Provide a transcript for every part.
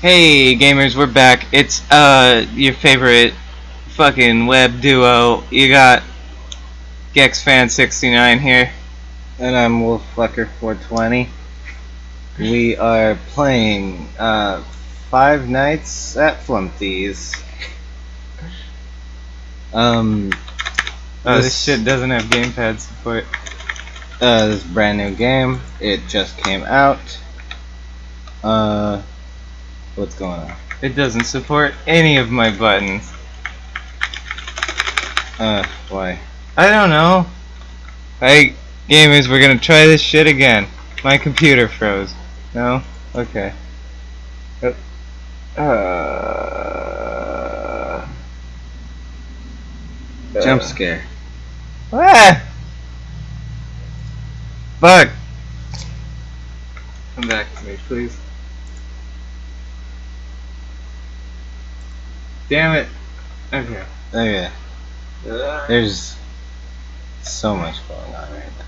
Hey gamers, we're back. It's uh your favorite fucking web duo. You got GexFan69 here. And I'm WolfFlecker420. We are playing uh, Five Nights at Flumpty's. Um, Oh, this shit doesn't have gamepad support. Uh, this brand new game. It just came out. Uh, what's going on? It doesn't support any of my buttons. Uh, why? I don't know. Hey gamers, we're gonna try this shit again. My computer froze. No? Okay. Uh. uh Jump scare. Ah! Fuck! Come back to me, please. Damn it. Okay. Okay. Uh, There's so much going on right now.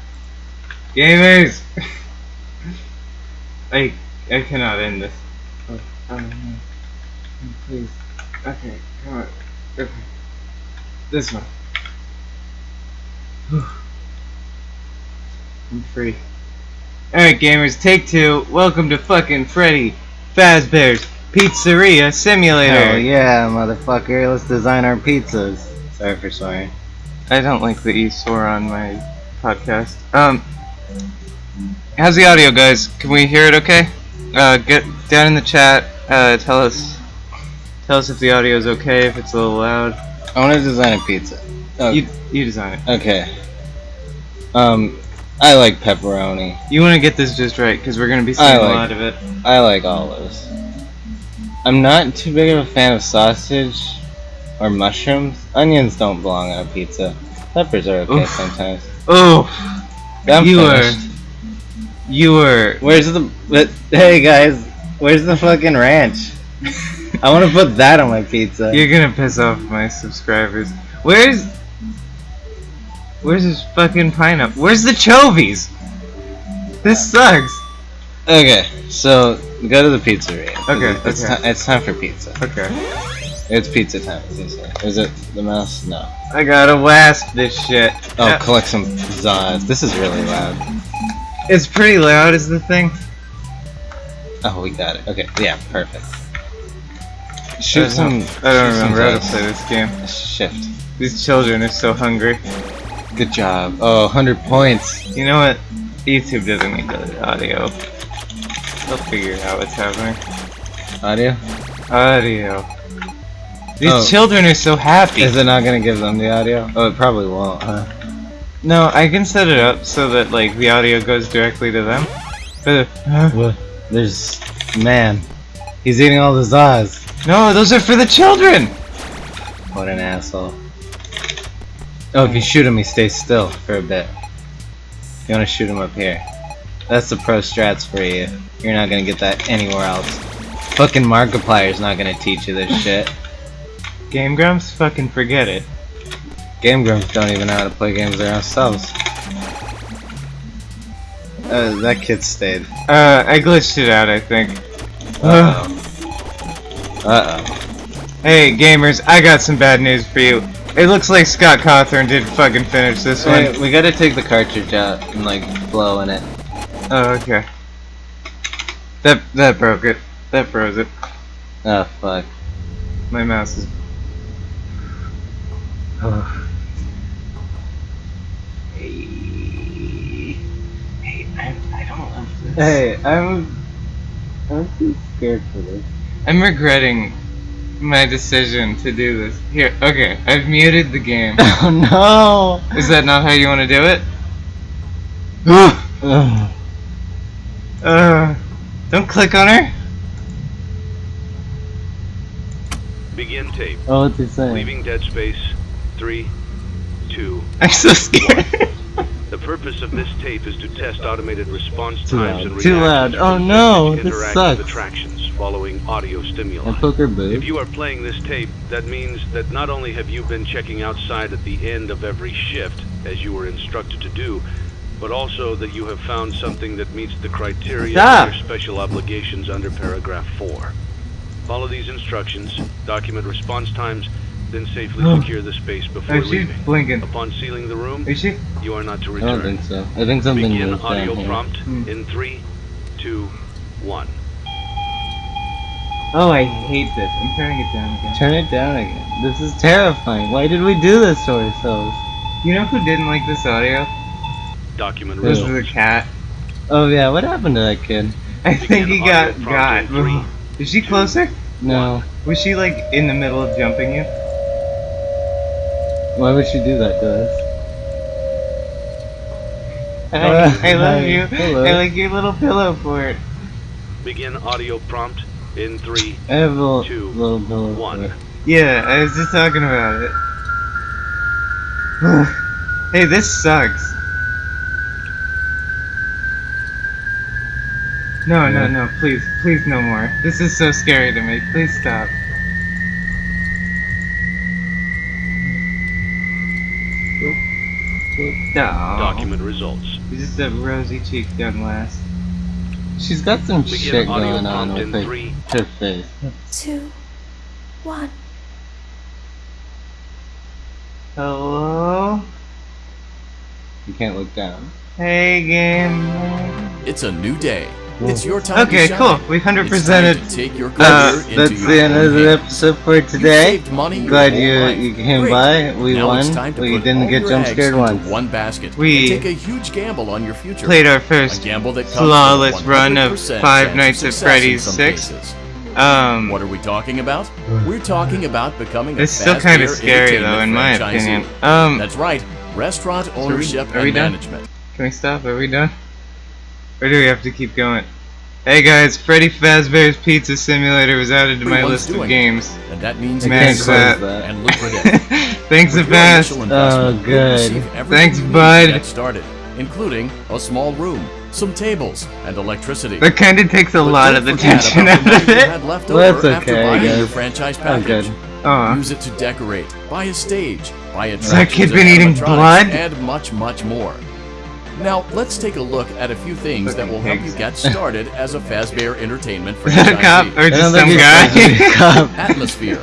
gamers! I I cannot end this. Oh, oh no. Please. Okay, come on. Okay. This one. Whew. I'm free. Alright gamers, take two. Welcome to fucking Freddy Fazbear's Pizzeria Simulator. Hell yeah, motherfucker. Let's design our pizzas. Sorry for swearing. I don't like that you swore on my podcast. Um, how's the audio, guys? Can we hear it? Okay. Uh, get down in the chat. Uh, tell us, tell us if the audio is okay. If it's a little loud. I want to design a pizza. Oh, You you design it. okay. Um, I like pepperoni. You want to get this just right because we're gonna be seeing I a like- lot of it. I like olives. I'm not too big of a fan of sausage or mushrooms. Onions don't belong on a pizza. Peppers are okay Oof. sometimes. Oh, I'm you finished. were, you were. Where's the? But, hey guys, where's the fucking ranch? I want to put that on my pizza. You're gonna piss off my subscribers. Where's Where's this fucking pineapple? Where's the chovies? This sucks. Okay, so go to the pizzeria. Okay, it's, okay. it's time for pizza. Okay. It's pizza time. as they say. Is it the mouse? No. I gotta wasp this shit. Oh, Uh, collect some Zaz. This is really loud. it's pretty loud is the thing. Oh, we got it. Okay, yeah, perfect. Shoot I some. I don't remember how to play this game. Shift. These children are so hungry. Good job. Oh, 100 points. You know what? YouTube doesn't need the audio. They'll figure out what's happening. Audio? Audio. These Oh. children are so happy. Is it not gonna give them the audio? Oh, it probably won't, huh? No, I can set it up so that like the audio goes directly to them. But What? There's. Man. He's eating all the Zaz. no, those are for the children. What an asshole. Oh, if you shoot him, he stays still for a bit. You wanna shoot him up here. That's the pro strats for you. You're not gonna get that anywhere else. Fucking Markiplier's not gonna teach you this shit. Game Grumps, fucking forget it. Game Grumps don't even know how to play games themselves. Uh, that kid stayed. Uh, I glitched it out, I think. Uh oh. Uh oh. Hey, gamers, I got some bad news for you. It looks like Scott Cawthon didn't fucking finish this one. We gotta take the cartridge out and like blow in it. Oh, okay. That that broke it. That froze it. Oh fuck. My mouse is. Oh. Hey, hey, I, I don't love this. Hey, I'm. I'm too scared for this. I'm regretting my decision to do this. Here, okay, I've muted the game. Oh no! Is that not how you want to do it? No! Ugh. Uh, don't click on her. Begin tape. oh, what's he saying? Leaving dead space. Three, two. I'm so scared. The purpose of this tape is to test automated response Too times loud. and Too reactions loud. Oh, no, this interactive sucks. attractions following audio stimuli. And poker If you are playing this tape, that means that not only have you been checking outside at the end of every shift, as you were instructed to do, but also that you have found something that meets the criteria Stop. of your special obligations under paragraph 4. Follow these instructions, document response times, then safely Oh. secure the space before leaving. blinking. Upon sealing the room, Is she? you are not to I don't think so. I think something Begin moved audio down here. prompt Hmm. in three, two, one. Oh, I hate this. I'm turning it down again. Turn it down again. This is terrifying. Why did we do this to ourselves? You know who didn't like this audio? Document This was results. cat. Oh yeah, what happened to that kid? I think Begin he got got. three, Is she closer? No. Was she like in the middle of jumping you? Why would she do that to us? I, Uh, I love you. Hello. I like your little pillow fort. Begin audio prompt in three. I have a little, Two, little pillow. one. Yeah, I was just talking about it. hey, this sucks. No, no, Yeah. no, please, please no more. This is so scary to me. Please stop. No. Document results. This is that rosy cheek done last. She's got some Begin shit going on prompt with in her, three. her face. two, one. Hello? You can't look down. Hey, game. It's a new day. It's your time Okay, to cool. shine. We hundred It's time presented. to take your Uh, That's your the end of the episode for today. saved money Glad you life. you came Great. by. We now won. It's time to We didn't get your jump scared into once. One basket. We and take a huge gamble on your future. Played our a first gamble that comes flawless run of 100% Five Nights at success in Freddy's 6. cases. Um, What are we talking about? We're talking about becoming a it's still kind of scary though, in my franchisee. opinion. Um, That's right. Restaurant we- ownership are we and done? management. can we stop? Are we done? Or do we have to keep going? Hey guys, Freddy Fazbear's Pizza Simulator was added to my list of doing it. games. And that means I can't close close that. that. and lucrative. Thanks, With your Avast. initial Oh, good. Thanks, bud. Get started, including a small room, some tables, and electricity. That kind of takes a But lot of the tension out of it. left Well, that's over after okay, buying guys. your franchise Oh, package. good. Aw. Use it to decorate, buy a stage, buy a that kid been eating blood? and much, much more. Now, let's take a look at a few things that will help you get started as a Fazbear Entertainment Is that a cop franchisee. or just some guy? Atmosphere.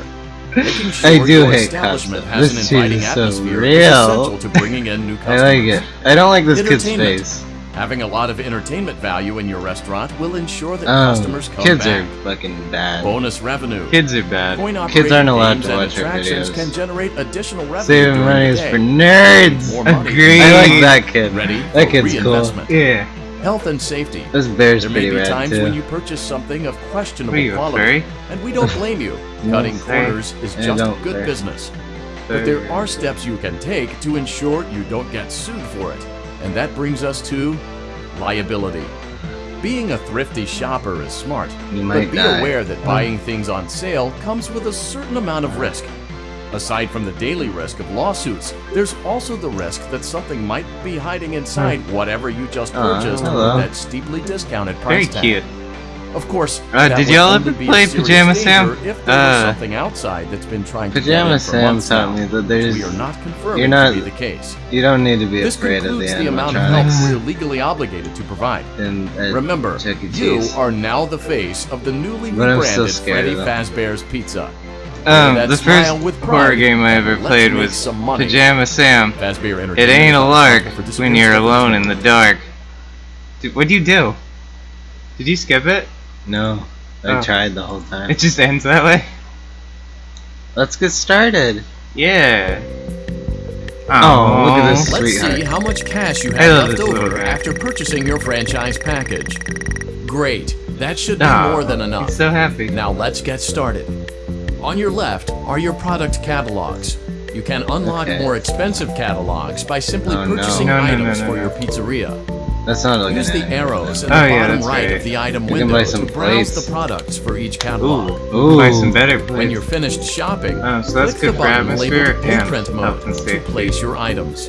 Making sure I do your hate cops. establishment though. has This an inviting is so atmosphere is real. essential to bringing in new I like it. I don't like this kid's face. Having a lot of entertainment value in your restaurant will ensure that Oh, customers come kids back. Kids are fucking bad. Bonus revenue. Kids are bad. Coin Kids aren't operated allowed games to and watch our attractions videos. can generate additional revenue Saving money is for nerds. More. Agreed. I like that kid. Ready That for kid's cool. reinvestment. Yeah. Health and safety. This bear's There pretty may be rad times too. when you purchase something of questionable you, quality, and we don't blame you. Cutting corners is I just good care. business. But there are steps you can take to ensure you don't get sued for it. And that brings us to liability. Being a thrifty shopper is smart, but be die. aware that hmm. buying things on sale comes with a certain amount of risk. Aside from the daily risk of lawsuits, there's also the risk that something might be hiding inside hmm. whatever you just ah, purchased hello. with that steeply discounted Very price tag. cute. Of course, Uh, did y'all ever play Pajama Sam? If there Uh, was something outside that's been trying to Pajama Sam taught me that there's we are not confirming you're not- to be the case. you don't need to be This afraid of the the amount of help we're legally obligated to provide. And uh, Remember, you are now the face of the newly But I'm still rebranded scared Freddy. Fazbear's Pizza. Um, the first with horror game I ever played was. Pajama Sam. It ain't a lark when you're alone in the dark. Dude, what'd you do? Did you skip it? No, I Oh. tried the whole time. It just ends that way? Let's get started. Yeah. Oh, look at this. Let's Sweetheart. see how much cash you I have left this little over guy. after purchasing your franchise package. Great. That should be Aw, more than enough. He's so happy. Now let's get started. On your left are your product catalogs. You can unlock Okay. more expensive catalogs by simply Oh, no. purchasing No, no, no, items no, for no. your pizzeria. That's not looking Use the at arrows in Oh, the yeah, bottom that's right right. of the item You window to some browse plates. the products for each catalog. Ooh. Ooh. Buy some better When you're finished shopping, Oh, so that's click good the for button atmosphere labeled and Blueprint Mode and to safety. place your items.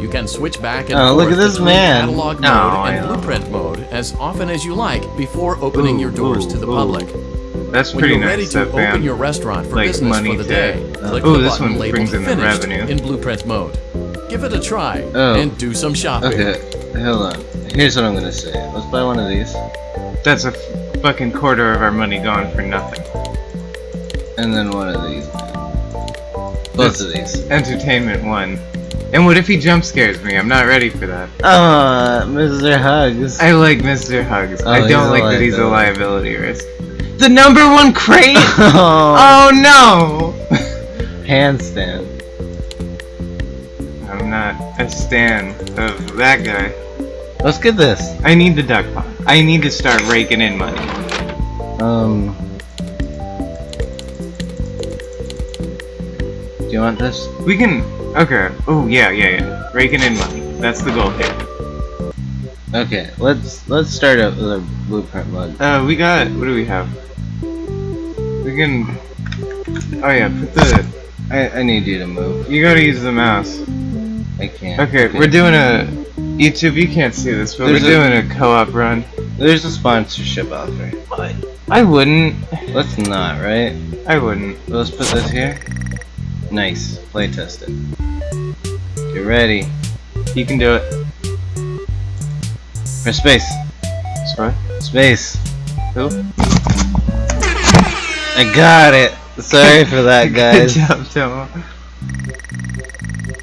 You can switch back and Oh, forth look at this between man. catalog mode Oh, and blueprint mode as often as you like before opening Ooh, your doors ooh, to the ooh. public. That's When pretty you're ready nice, to that open band. your restaurant for Like business money for the to- day, click Ooh, the button labeled brings in the Finished revenue. in Blueprint mode. Give it a try Oh. and do some shopping. Okay, hold on. Here's what I'm gonna say. Let's buy one of these. That's a f- fucking quarter of our money gone for nothing. And then one of these. Both of these. Entertainment one. And what if he jump scares me? I'm not ready for that. Oh, Mr. Hugs. I like Mr. Hugs. Oh, I don't like that he's a liability. liability risk. The number one crate? oh, oh no! handstand. Not a stan of that guy. Let's get this. I need the duck pond. I need to start raking in money. Um. Do you want this? We can. Okay. Oh yeah, yeah, yeah. Raking in money. That's the goal here. Okay, let's let's start up with a blueprint mode. Uh, we got. What do we have? We can. Oh yeah, put the. I I need you to move. You gotta use the mouse. I can't. Okay, we're doing a. YouTube, you can't see this, but There's we're a- doing a co-op run. There's a sponsorship offer. I wouldn't. Let's not, right? I wouldn't. Let's put this here. Nice. Play test it. Get ready. You can do it. Press space. Sorry. Space. Who? I got it. Sorry for that, guys. Good job, Tomo.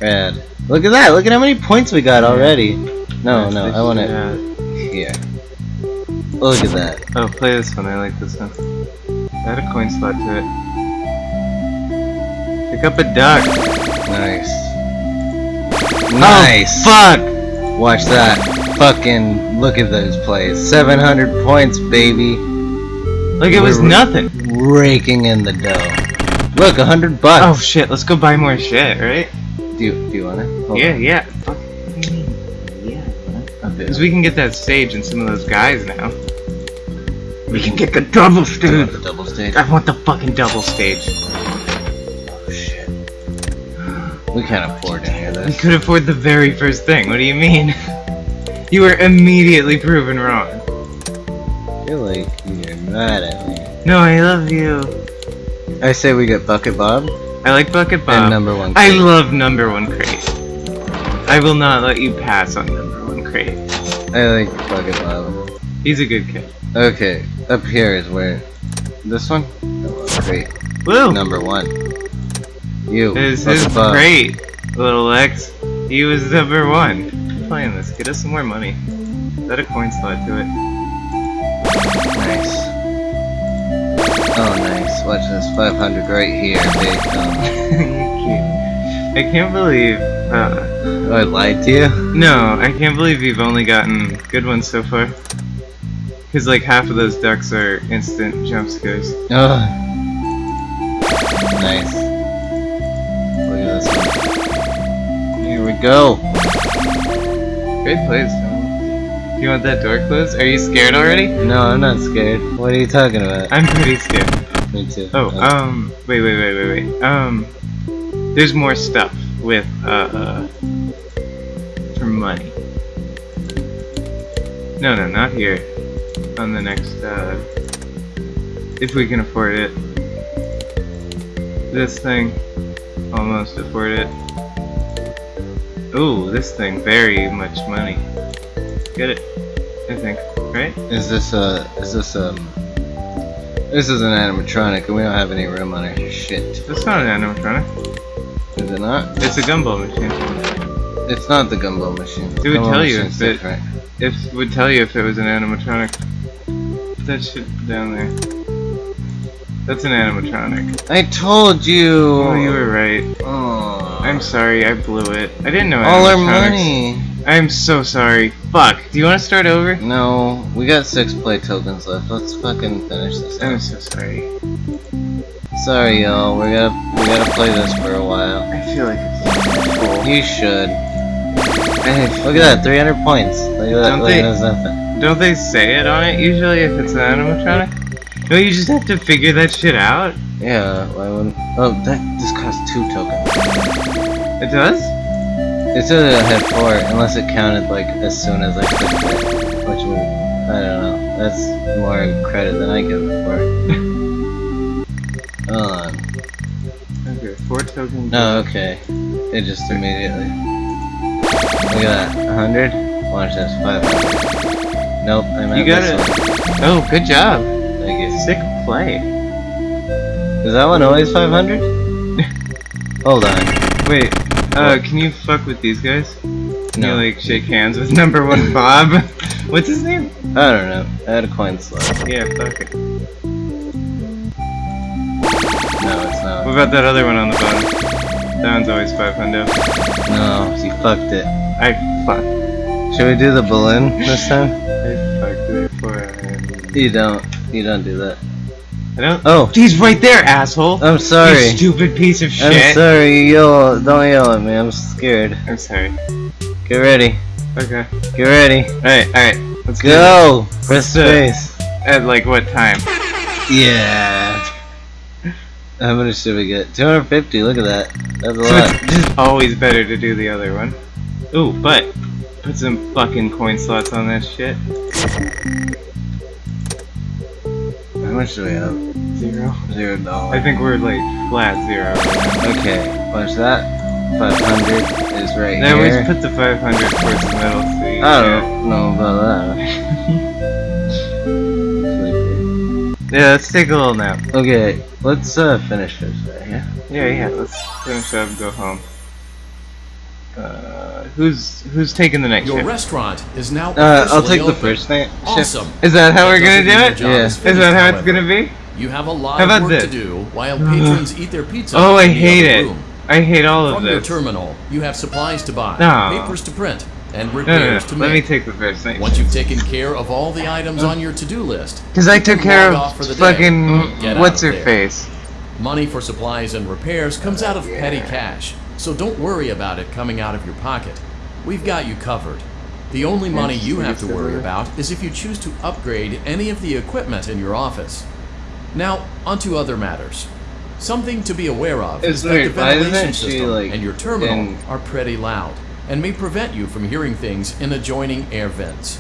Rad. Look at that. Look at how many points we got already. No, no, I want it Yeah. here. Look at that. Oh, play this one. I like this one. Add a coin slot to it. Pick up a duck. Nice. Oh, nice. Fuck! Watch that. Fucking look at those plays. 700 points, baby. Like it was We're- nothing. Raking in the dough. Look, 100 bucks. Oh shit, let's go buy more shit, right? Do you, do you want it? Hold yeah, on. yeah. Fuck. What do you mean? Yeah. Okay. Because we can get that stage and some of those guys now. We can get the double Do you want stage. the double stage? I want the fucking double stage. Oh shit. We can't afford any of this. We could afford the very first thing. What do you mean? You were immediately proven wrong. I feel like you're mad at me. No, I love you. I say we get Bucket Bob I like Bucket and number one. I love number one crate. I will not let you pass on number one crate. I like Bucket Bob. He's a good kid. Okay, up here is where. This one? Crate. Woo! Number one. You. This is Bob. great, little X. He was number one. Keep playing this. Get us some more money. Add a coin slot to it. Nice. Oh, nice. Watch this. 500 right here, big. Um, I can't believe. Uh, I lied to you? no, I can't believe you've only gotten good ones so far. Because like half of those ducks are instant jump scares. Oh. Nice. Look at this one. Here we go. Great plays. Do you want that door closed? Are you scared already? No, I'm not scared. What are you talking about? I'm pretty scared. Me too. Oh, um, wait, wait, wait, wait, wait. Um, there's more stuff with, uh, uh, for money. No, no, not here. On the next, uh, if we can afford it. This thing, almost afford it. Ooh, this thing, very much money. Get it, I think, right? Is this a? Is this a, This is an animatronic, and we don't have any room on our shit. That's not an animatronic. Is it not? It's a gumball machine. It's not the gumball machine. It would tell you if it- different. It would tell you if it was an animatronic. Put that shit down there. That's an animatronic. I told you. Oh, you were right. Oh. I'm sorry, I blew it. I didn't know All our money. I'm so sorry. Fuck. Do you want to start over? No, we got six play tokens left. Let's fucking finish this. I'm so sorry. Sorry, y'all. We gotta we gotta play this for a while. I feel like it's cool. You should. Hey, look at that, 300 points. Look at that. Don't they-. Don't they say it on it usually if it's an animatronic? No, you just have to figure that shit out. Yeah. Why wouldn't? Oh, that this costs two tokens. It does? It said it had four, unless it counted like as soon as I clicked it, which would I don't know. That's more credit than I give it for. Hold on. Okay, four tokens. No, oh, okay. It just immediately. Look at that. 100? Watch this. 500. Nope, I meant You got it. Oh, good job. Thank you. Sick play. Is that one always 500? Hold on. Wait, uh, can you fuck with these guys? Can No. you like shake hands with number one Bob? What's his name? I don't know. I had a coin slot. Yeah, fuck it. No, it's not. What about that other one on the bottom? That one's always 500. No, you fucked it. I fuck. Should we do the balloon this time? I fucked it for. You don't. You don't do that. I don't. Oh, He's right there, asshole. I'm sorry. You stupid piece of shit. I'm sorry. Yell. Don't yell at me. I'm scared. I'm sorry. Get ready. Okay. Get ready. Alright, alright. Let's Go. Press Let's do space. At like what time? Yeah. How much should we get? 250. Look at that. That's a lot. it's just always better to do the other one. Ooh, but put some fucking coin slots on that shit. How much do we have? Zero. Zero I think we're like flat zero. Okay. Watch that. 500 is right Then we here. just put the 500 towards the middle so you I don't know about that. Yeah, let's take a little nap. Okay, let's uh, finish this right here. Yeah, yeah, let's finish up, and go home. Uh, who's who's taking the next Your shift? restaurant is now Uh, I'll take the open. first night. Awesome. Is that how That we're gonna do mean it? Yeah. is Is that how it's however. gonna be? You have a lot of work this? to do while uh-huh. patrons eat their pizza. Oh, I hate it. room. I hate all of From your terminal, you have supplies to buy, No. papers to print, and No, no, repairs no. to Let me take the first night. Once you've taken care of all the items on your to-do list, Because I took care off for of the fucking what's of her there. face. money for supplies and repairs comes out of oh, petty cash, so don't worry about it coming out of your pocket. We've got you covered. The only money you have to worry about is if you choose to upgrade any of the equipment in your office. Now, onto other matters. Something to be aware of It's is that weird, the ventilation system like, and your terminal in- are pretty loud and may prevent you from hearing things in adjoining air vents.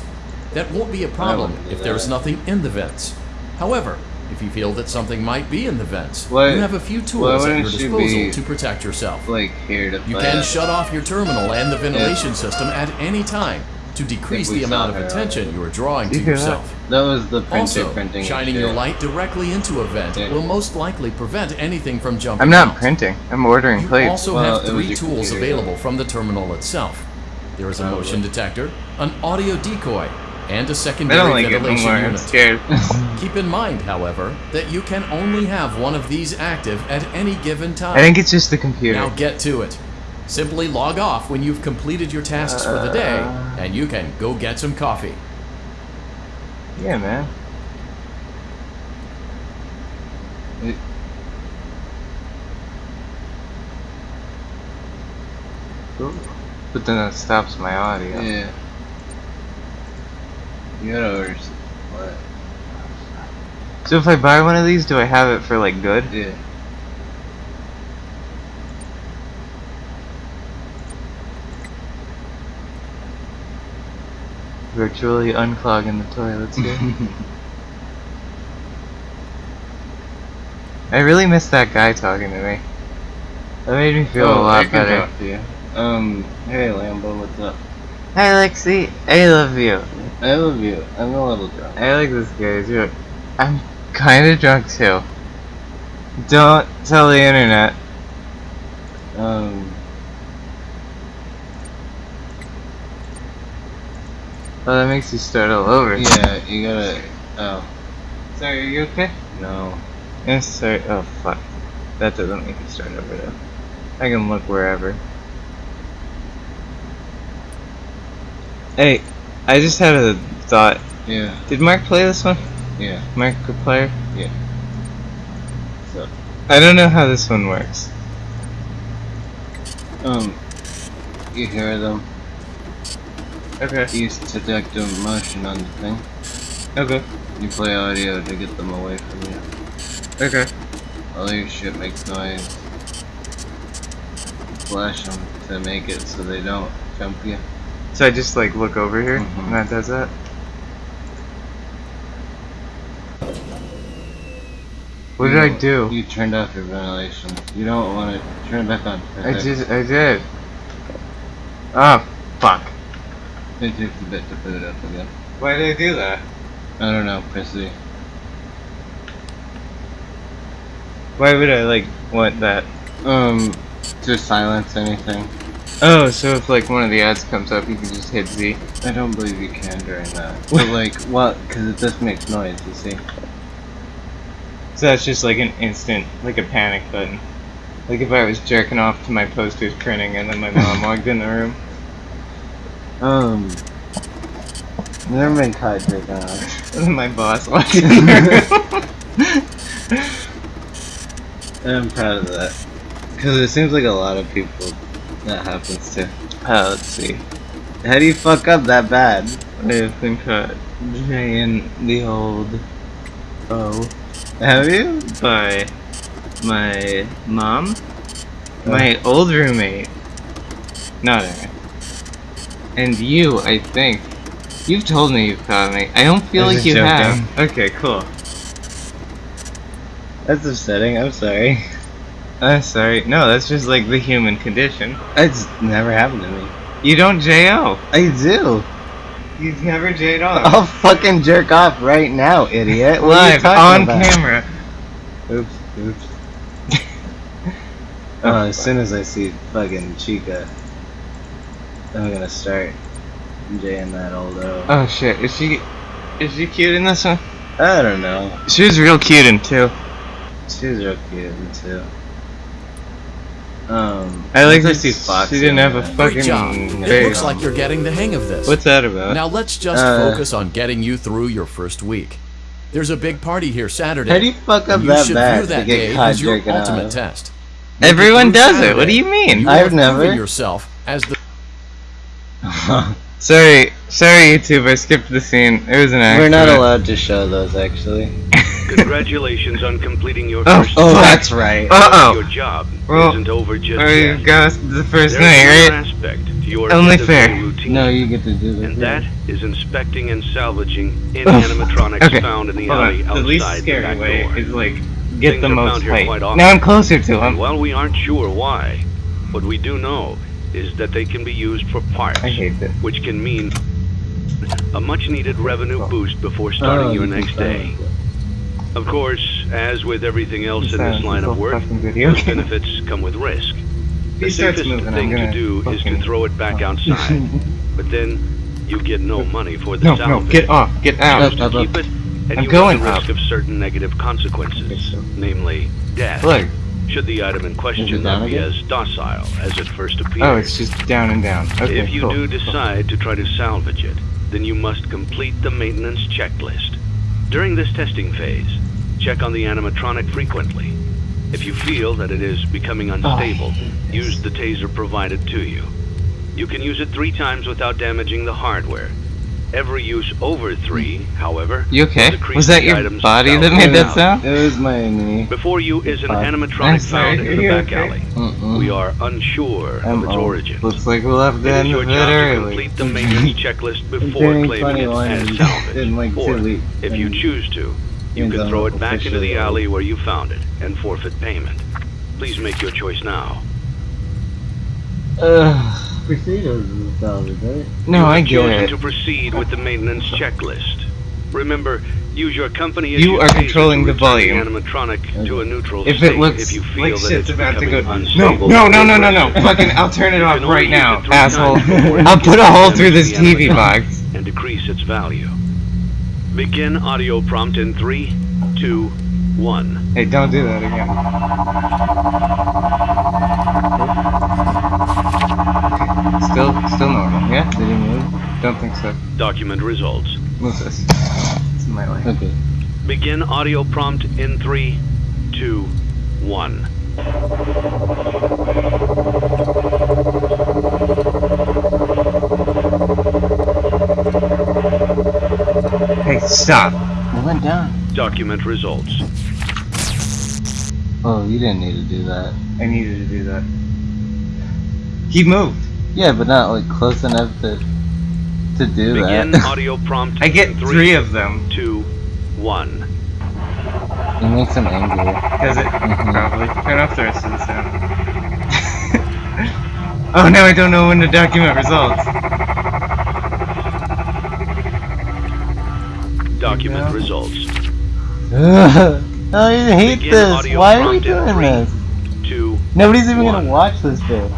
That won't be a problem if there's nothing in the vents. However, if you feel that something might be in the vents, Why- you have a few tools at your disposal to protect yourself. Like here to You can shut off your terminal and the ventilation system at any time to decrease the amount of attention you are drawing to that? yourself. That was the printer Also, printing. shining your light directly into a vent Yeah. will most likely prevent anything from jumping I'm not out. printing. I'm ordering You plates. also Well, have three tools computer. available from the terminal itself. There is a Probably. motion detector, an audio decoy, and a secondary like ventilation anymore. I'm unit. scared. Keep in mind, however, that you can only have one of these active at any given time. I think it's just the computer. Now get to it. Simply log off when you've completed your tasks for the day, Uh. and you can go get some coffee. Yeah, man. It- But then it stops my audio. Yeah. You gotta order. What? So if I buy one of these, do I have it for like good? Yeah. Virtually unclogging the toilets here. I really miss that guy talking to me. That made me feel a Oh, I lot can better. talk to you. Um, hey Lambo, what's up? Hi Lexi, I love you. I love you. I'm a little drunk. I like this guy too. I'm kinda drunk too. Don't tell the internet. Um, Oh, that makes you start all over. yeah, you gotta. Oh, Sorry, are you okay? no. Yeah, sorry. Oh, fuck. That doesn't make you start over though. I can look wherever. Hey, I just had a thought. Yeah, Did Mark play this one? yeah. Mark the player? Yeah. So, I don't know how this one works. um, you hear them. Okay. You detect a motion on the thing. Okay. You play audio to get them away from you. Okay. All your shit makes noise. Flash them to make it so they don't jump you. So I just like look over here Mhm. and that does that? What did I do? You turned off your ventilation. You don't want to turn it back on. I just, I did. Oh, fuck. It takes a bit to put it up again. Why did they do that? I don't know, press Z. Why would I like want that? Um, to silence anything. Oh, so if like one of the ads comes up, you can just hit Z. I don't believe you can during that. But like, what? Because it just makes noise, you see. So that's just like an instant, like a panic button. Like if I was jerking off to my posters printing and then my mom walked in the room. Um, never mind jerking off. And then my boss watching. in. I'm proud of that. Because it seems like a lot of people that happens to. uh, let's see. How do you fuck up that bad? I've been caught in the old oh Have you? by my mom, my old roommate, not Aaron, and you. I think you've told me you've caught me. I don't feel like you joking. have. Okay, cool. That's upsetting. I'm sorry. I'm sorry. No, that's just like the human condition. It's never happened to me. You don't JO. I do. You've never J'd off. I'll fucking jerk off right now, idiot. What are you Live on about? camera. Oops, oops. Uh, as soon as I see fucking Chica, I'm gonna start jaying that old O. Oh shit, is she is she cute in this one? I don't know. She was real cute in two. She was real cute in two. Um, I like once to see Foxy. She didn't have a on Great fucking job. It looks like you're getting the hang of this. What's that about? Now let's just Uh, focus on getting you through your first week. There's a big party here Saturday. How do you fuck up and you that should bad view to that get day caught as your jerking ultimate off? test. Everyone through does it. What do you mean? You I've have never- proven yourself as the Sorry, sorry, YouTube. I skipped the scene. It was an accident. We're not allowed to show those actually. Congratulations on completing your Oh, first oh, night. that's right. Uh Your oh. job Well, isn't over just Oh, you yet. got the first There's night, right? aspect to your Only fair. routine, No, you get to do this. and that is inspecting and salvaging any Ugh. animatronics Okay, found in the Hold alley on. The outside least the scary back way door. is like get Things the most found here height. quite. Now I'm closer to And him. while we aren't sure why, what we do know is that they can be used for parts, I hate this. which can mean a much-needed revenue oh. boost before starting Oh, your you can next day. silence Of course, as with everything else in this line of work, those benefits come with risk. The he safest moving, thing to gonna do is to throw it back oh. outside, but then you get no money for the No, no, get off, get out. Choose to keep it, and I'm you going run the risk up. of certain negative consequences, namely death. Look. Should the item in question not be again? as docile as it first appeared. Oh, it's just down and down. Okay, if you cool. do decide to try to salvage it, then you must complete the maintenance checklist. During this testing phase, check on the animatronic frequently. If you feel that it is becoming ah, unstable, use the taser provided to you. You can use it three times without damaging the hardware. Every use over three, however, You okay? Was that your body that made that sound? It was my knee. Before you is an animatronic I'm found in the back okay? alley. Mm-mm. We are unsure I'm of its old. origin. Looks like we'll have to It is end your a job bit to early. complete the maintenance checklist before claiming it as in- salvage. in like or, if you choose to, you can throw it back into the alley where you found it and forfeit payment. Please make your choice now. Ugh. Presidos is a salvage, right? No, I have get chosen to proceed with the maintenance checklist. Remember, use your company You are controlling the volume. animatronic to a neutral If it looks if you feel like that shit's it's about to go, becoming no, unstable no, no, no, no, no, fucking, I'll turn it off right now, asshole. times before it I'll put a hole through this TV animatronic box. and decrease its value. Begin audio prompt in three, two, one. Hey, don't do that again. Still, still normal, yeah? Did he move? Don't think so. Document results. What's this? It's in my way. Okay. Begin audio prompt in three, two, one. Hey, stop. It went down. Document results. Oh, you didn't need to do that. I needed to do that. He moved. Yeah, but not like close enough to to do Begin that. audio prompt I get in three of them. two, one. it makes him angry. Does it? Mhm. Probably. Turn off the rest of the sound. oh, now I don't know when to document results. Document Yeah. results. I hate Begin this. Why are we doing three, this? Two. Nobody's even one. gonna watch this bit.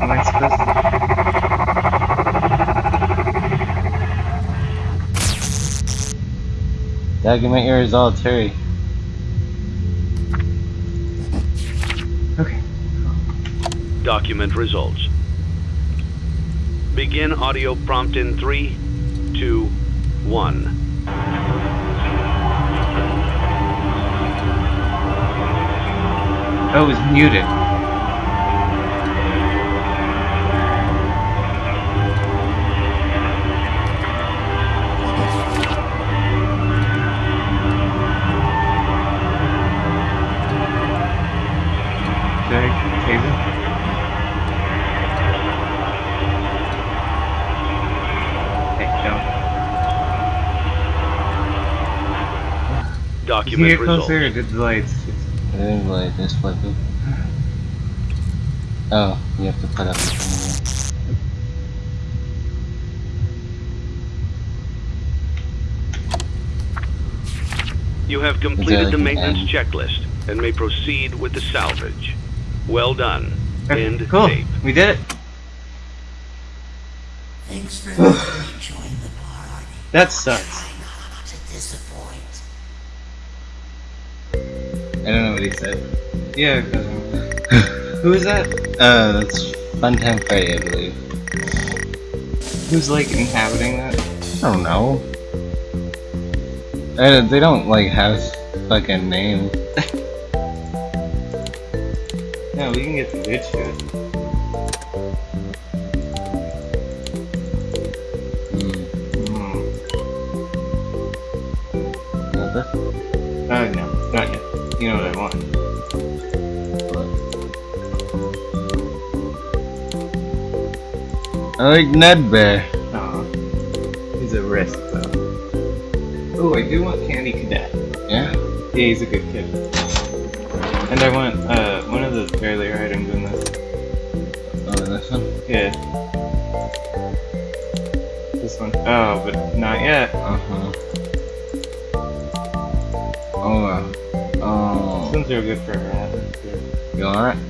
Am I supposed to? Document your results, hurry. Okay. Document results. Begin audio prompt in three, two, one. Oh, it was muted. Document here results. closer or did the lights just... I think like this flipping. Oh, you have to put up the thing You have completed the maintenance done? checklist and may proceed with the salvage. Well done. Okay, End cool. tape. We did it. Thanks for joining the party. That sucks. I don't know what he said. Yeah. Who is that? Uh, that's Funtime Freddy, I believe. Who's like inhabiting that? I don't know. Uh, they don't like have fucking names. No, we can get the good shit. Like Nedd Bear. Aw. He's a risk, though. Oh, I do want Candy Cadet. Yeah? Yeah, he's a good kid. And I want, uh, one of the earlier items in this. Oh, this one? Yeah. This one. Oh, but not yet. Uh-huh. Oh, uh, This oh. one's real good for habits, too. You alright?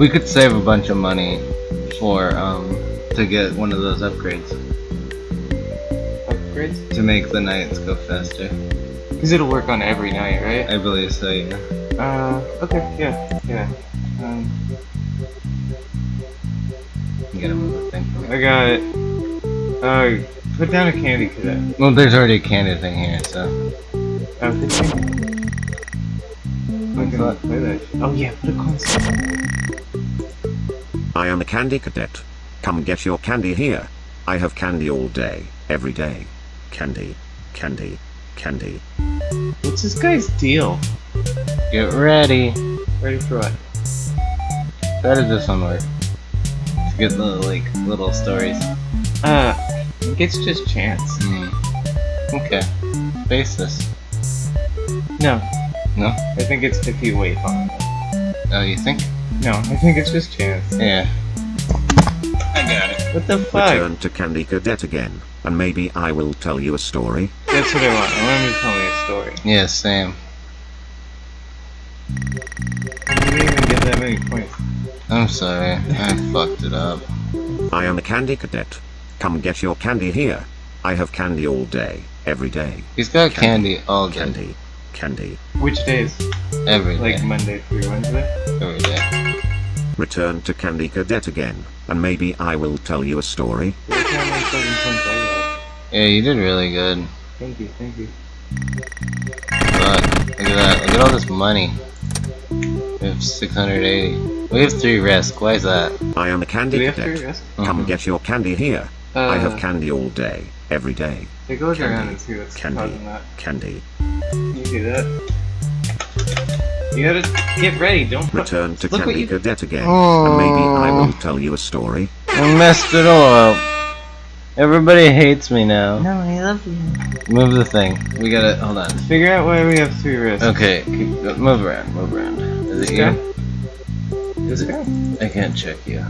We could save a bunch of money for, um, to get one of those upgrades. Upgrades? To make the nights go faster. Because it'll work on every night, right? I believe so, yeah. Uh, okay, yeah, yeah. Um, You gotta move thing for me. I got it. Uh, put down a Candy Cadet. Well, there's already a candy thing here, so. Oh, good thing. I can play that. Oh yeah, put a console. I am a candy cadet. Come get your candy here. I have candy all day, every day. Candy, candy, candy. What's this guy's deal? Get ready. Ready for what? How does this one work? To get the, like, little stories. Uh, I think it's just chance. Hmm. Okay. Face this. No, No? I think it's if you wait long enough. Oh, you think? No, I think it's just chance. Yeah. I got it. What the fuck? Return to Candy Cadet again, and maybe I will tell you a story. That's what I want. I want him to tell me a story. Yeah, same. I didn't even get that many points. I'm sorry. I fucked it up. I am a candy cadet. Come get your candy here. I have candy all day, every day. He's got Candy. candy all day. Candy, candy. Which days? Every day. Like Monday through Wednesday? Every day. Return to Candy Cadet again, and maybe I will tell you a story. Every time I fucking points I got. Yeah, you did really good. Thank you, thank you. Look. Look at that. Look at all this money. We have 680. We have 3 risk. Why is that? I am a Do candy we have to cadet. rest? Come Mhm. get your candy here. Uh, I have candy all day, every day. It goes look candy, around and see what's candy. causing that. Candy. You do that. You gotta get ready, don't Return to Look what Candy you- Cadet again, and maybe I Oh. will tell you a story. I messed it all up. Everybody hates me now. No, I love you. Move the thing. We gotta. Hold on. Figure out why we have three wrists. Okay, keep, uh, move around, move around. Is This it guy? you? This guy? I can't check you.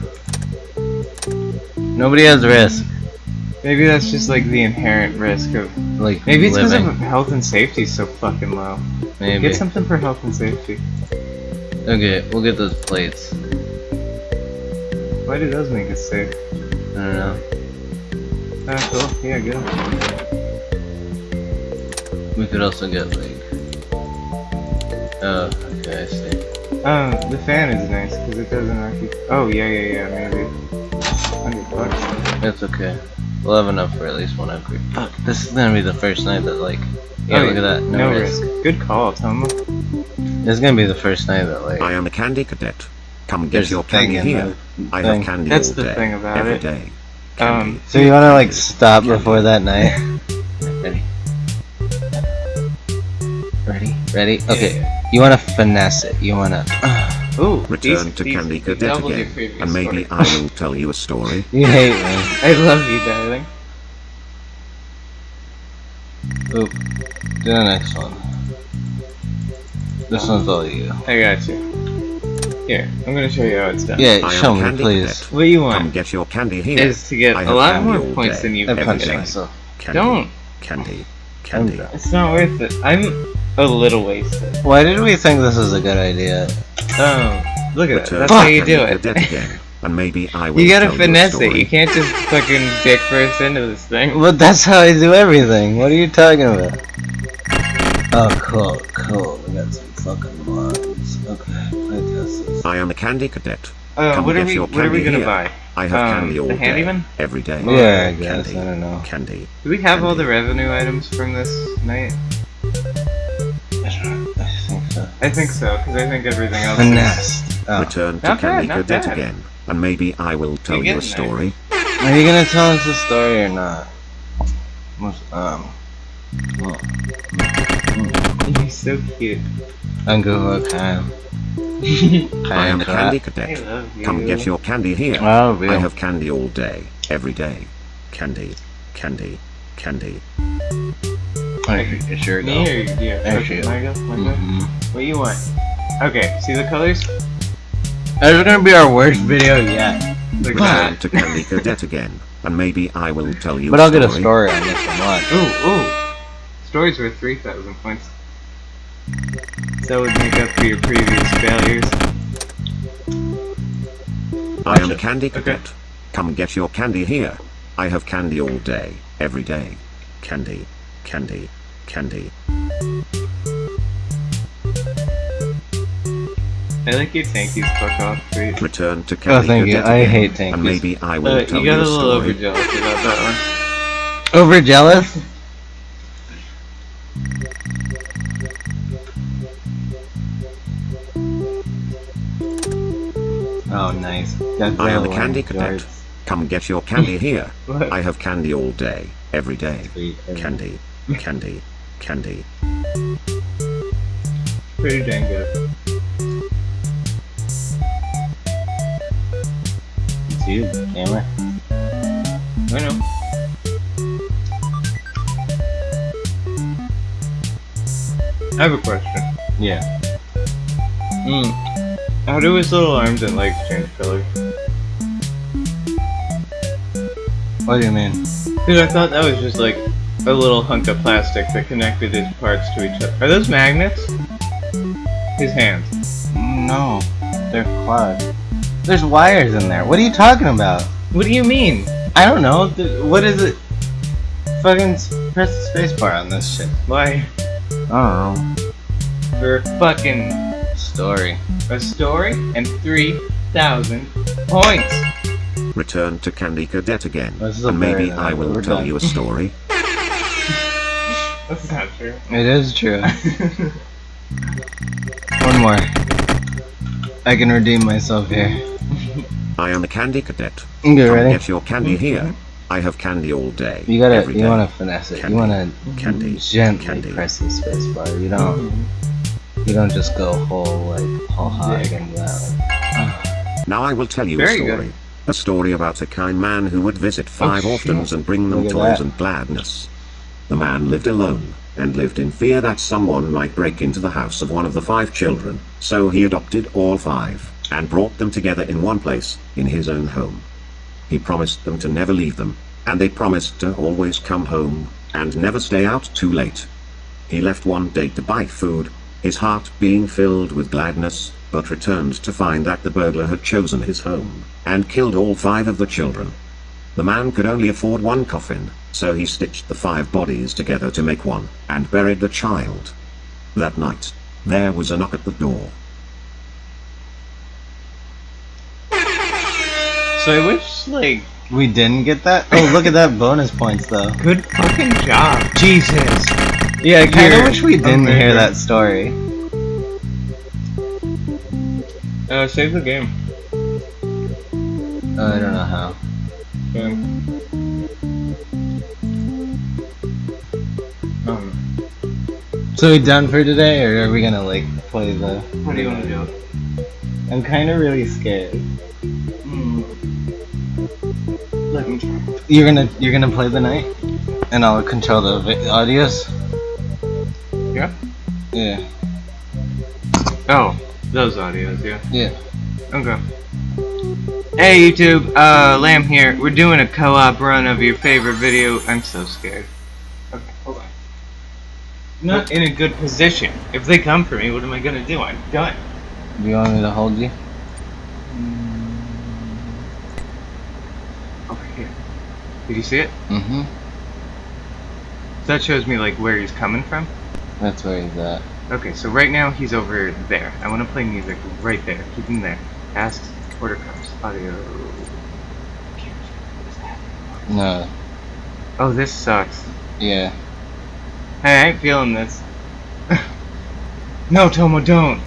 Nobody has risk. Maybe that's just like the inherent risk of. Like Maybe it's because of health and safety so fucking low. Maybe. Get something for health and safety. Okay, we'll get those plates. Why do those make us safe? I don't know. Ah, cool. Yeah, good. We could also get like. Oh, okay, I see. Um, the fan is nice because it doesn't actually. Oh yeah, yeah, yeah. Maybe. Hundred bucks. It's okay. We'll have enough for at least one upgrade. Fuck, this is gonna be the first night that like. Yeah, Oh, look at that. No, No risk. risk. Good call, Tom. This is gonna be the first night that like. I am a candy cadet. Come get There's your candy here. I thing. have candy That's all the day. thing about every it. day. Um, So you wanna like stop before that night? Ready? Ready? Ready? Okay. You wanna finesse it. You wanna. Ooh, Return these- to these Candy Cadet again, and maybe. I will tell you a story. You hate me. I love you, darling. Oop. Do the next one. This one's all you. I got you. Here, I'm gonna show you how it's done. Yeah, I am show me, Candy please. Cadet. What you want? Come get your candy here. is to get I a have lot more points day. than you've I been getting. Candy, Don't. Candy. Candy. It's not worth it. I'm a little wasted. Why did we think this was a good idea? Oh, look at that. That's to how you do it. again, and maybe I will You gotta tell finesse it. You can't just fucking dick first into this thing. But that's how I do everything. What are you talking about? Oh, cool, cool. We got some fucking mods. Okay, play test this. I am a candy cadet. Uh, Come what are we? What are we gonna here. buy? I have Um, candy all the day, handyman? every day. Yeah, I guess. Candy. I don't know. Candy. Do we have all the revenue items from this night? I think so. I think so, because I think everything else. Finesse. Oh. Return to Not Candy Cadet again, and maybe I will tell you a getting there. story. Are you gonna tell us the story or not? Um. well, He's so cute. I'm time. I am a candy cadet. Come get your candy here. Oh, real. I have candy all day, every day. Candy, candy, candy. Alright, it's your Me go. or you? There Okay, you go. my go. My. Mhm. What you want? Okay, see the colors? That is gonna be our worst video yet. Look Return at to Candy Cadet again, and maybe I will tell you But a I'll get a story. story on this one. Ooh, ooh. Story's worth 3,000 points. That would make up for your previous failures. I am Watch a candy Okay. cadet. Come get your candy here. I have candy all day, every day. Candy, candy, candy. I like your tankies fuck off, sweet. Return to candy. Oh, Candy thank you. I hate tankies. And maybe I will Uh, tell you you, got a a little story. overjealous about that one. Over jealous? Oh, nice. Got I am a the candy one. cadet. Come get your candy here. I have candy all day, every day. Sweet. Candy, candy, candy. Pretty dang good. It's you, gamer. I know. I have a question. Yeah. Hmm. How do his little arms and legs change color? What do you mean? Because I thought that was just like a little hunk of plastic that connected his parts to each other. Are those magnets? His hands. No, they're quad. There's wires in there. What are you talking about? What do you mean? I don't know. What is it? Fucking press the spacebar on this shit. Why? I don't know. For fucking. Story. a story and 3,000 points. Return to Candy Cadet again. This is a And maybe I will tell you a story. That's not true. It is true. One more. I can redeem myself here. I am a Candy Cadet. You Come ready? get your candy mm-hmm. here. I have candy all day. You gotta, every you day. wanna finesse it. Candy. You wanna Candy. gently Candy. press the spacebar. You don't, you don't just go whole like whole hog and that. Now I will tell you Very a story. good. A story about a kind man who would visit five Oh, orphans shit. and bring them toys that. and gladness. The man lived alone, and lived in fear that someone might break into the house of one of the five children, so he adopted all five, and brought them together in one place, in his own home. He promised them to never leave them, and they promised to always come home, and never stay out too late. He left one day to buy food, his heart being filled with gladness, but returned to find that the burglar had chosen his home, and killed all five of the children. The man could only afford one coffin, so he stitched the five bodies together to make one, and buried the child. That night, there was a knock at the door. So I wish, like, We didn't get that? Oh, look at that bonus points though. good fucking job. Jesus. Yeah, I kind of You're wish we didn't a hear that story. Uh, save the game. Uh, I don't know how. Um, So we done for today, or are we gonna like play the? what do you want to do? I'm kind of really scared. Hmm. Let me try. You're gonna you're gonna play the night, and I'll control the vi- audios. Yeah? Yeah. Oh, those audios, yeah. Yeah. Okay. Hey YouTube, uh, Lamb here. We're doing a co-op run of your favorite video. I'm so scared. Okay, hold on. I'm not in a good position. If they come for me, what am I gonna do? I'm done. Do you want me to hold you? Over here. Did you see it? Mm-hmm. That shows me like where he's coming from. That's where he's at. Okay, so right now he's over there. I want to play music right there. Keep him there. Ask order comes. Audio. No. Oh, this sucks. Yeah. Hey, I ain't feeling this. no, Tomo, don't.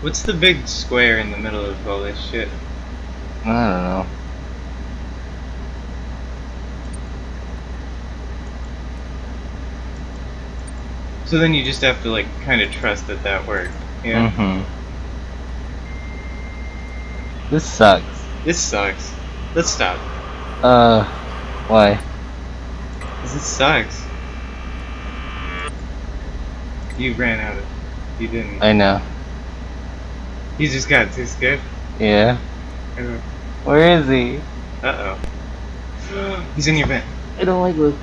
What's the big square in the middle of all this shit? I don't know. So then you just have to like kind of trust that that worked. Yeah. Mm-hmm. This sucks. This sucks. Let's stop. Uh, why? Cause it sucks. You ran out of. You didn't. I know. You just got too scared. Yeah. Where is he? Uh oh. He's in your vent. I don't like this.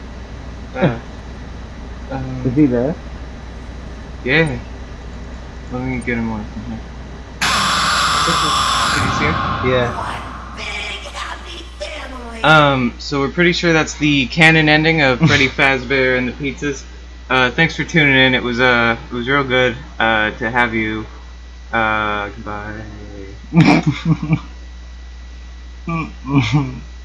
Uh, um, Is he there? Yeah. Let me get him away from here. Did you see him? Yeah. Big happy family. Um, so we're pretty sure that's the canon ending of Freddy Fazbear and the Pizzas. Uh, thanks for tuning in. It was uh, it was real good uh, to have you. Uh, goodbye.